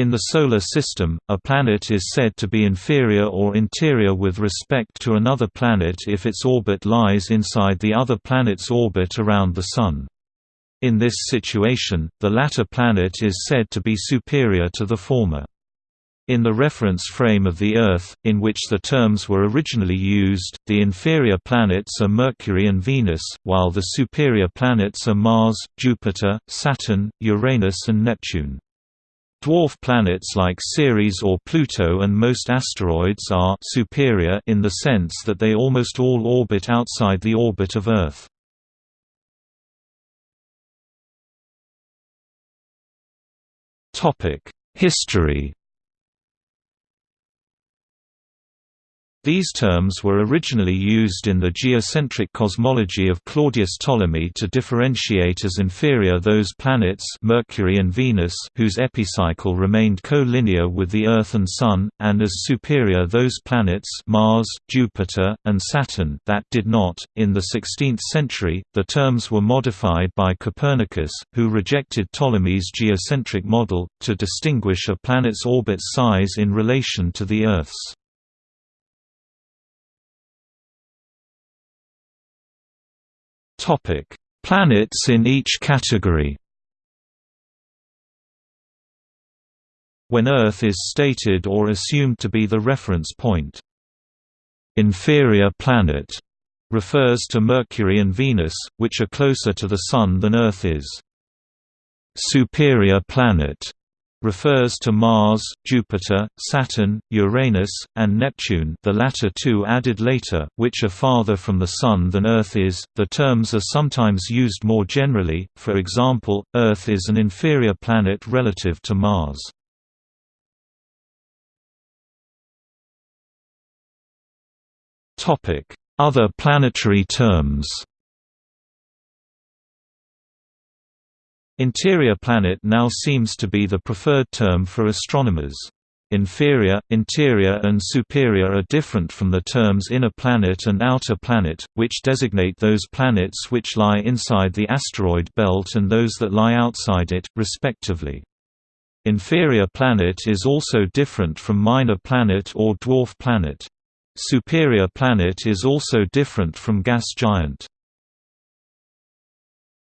In the Solar System, a planet is said to be inferior or interior with respect to another planet if its orbit lies inside the other planet's orbit around the Sun. In this situation, the latter planet is said to be superior to the former. In the reference frame of the Earth, in which the terms were originally used, the inferior planets are Mercury and Venus, while the superior planets are Mars, Jupiter, Saturn, Uranus and Neptune. Dwarf planets like Ceres or Pluto and most asteroids are superior in the sense that they almost all orbit outside the orbit of Earth. History These terms were originally used in the geocentric cosmology of Claudius Ptolemy to differentiate as inferior those planets Mercury and Venus whose epicycle remained co-linear with the Earth and Sun, and as superior those planets Mars, Jupiter, and Saturn that did not. In the 16th century, the terms were modified by Copernicus, who rejected Ptolemy's geocentric model, to distinguish a planet's orbit size in relation to the Earth's. Topic: Planets in each category. When Earth is stated or assumed to be the reference point. Inferior planet refers to Mercury and Venus, which are closer to the Sun than Earth is. Superior planet refers to Mars, Jupiter, Saturn, Uranus, and Neptune the latter two added later, which are farther from the Sun than Earth is. The terms are sometimes used more generally, for example, Earth is an inferior planet relative to Mars. Other planetary terms Interior planet now seems to be the preferred term for astronomers. Inferior, interior and superior are different from the terms inner planet and outer planet, which designate those planets which lie inside the asteroid belt and those that lie outside it, respectively. Inferior planet is also different from minor planet or dwarf planet. Superior planet is also different from gas giant.